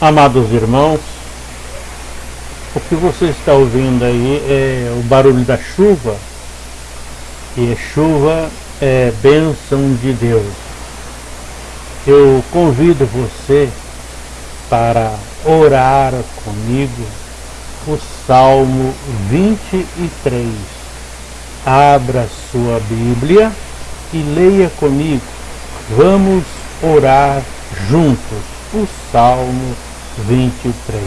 Amados irmãos, o que você está ouvindo aí é o barulho da chuva, e chuva é bênção de Deus. Eu convido você para orar comigo o Salmo 23. Abra sua Bíblia e leia comigo. Vamos orar juntos o Salmo 23.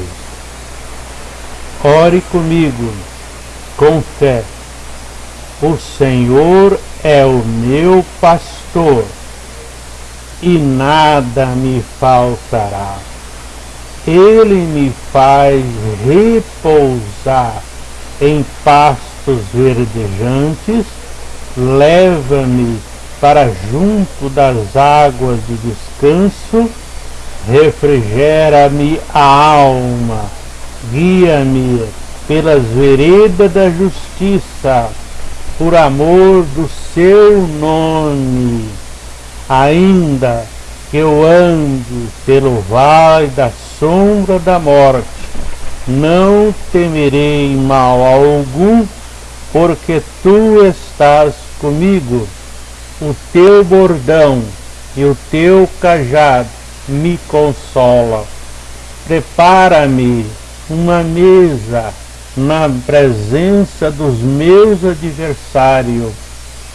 Ore comigo com fé. O Senhor é o meu pastor e nada me faltará. Ele me faz repousar em pastos verdejantes, leva-me para junto das águas de descanso, refrigera-me a alma, guia-me pelas veredas da justiça, por amor do seu nome. Ainda que eu ande pelo vale da sombra da morte, não temerei mal algum, porque tu estás comigo. O teu bordão e o teu cajado me consola. Prepara-me uma mesa na presença dos meus adversários.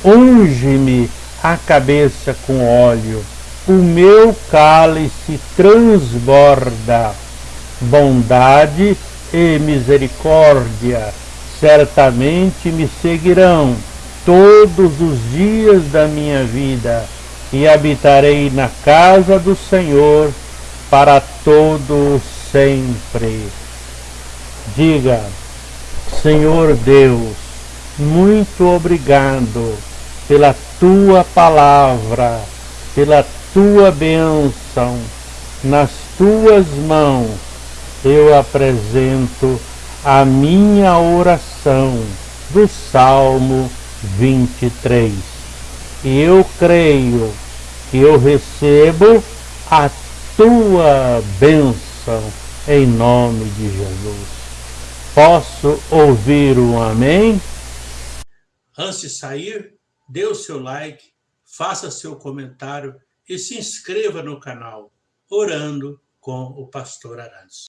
Unge-me a cabeça com óleo o meu cálice transborda. Bondade e misericórdia certamente me seguirão todos os dias da minha vida e habitarei na casa do Senhor para todo sempre. Diga, Senhor Deus, muito obrigado pela tua palavra, pela tua bênção, nas tuas mãos eu apresento a minha oração do Salmo 23. Eu creio que eu recebo a tua bênção em nome de Jesus. Posso ouvir um amém? Antes de sair, dê o seu like, faça seu comentário e se inscreva no canal Orando com o Pastor Arantes.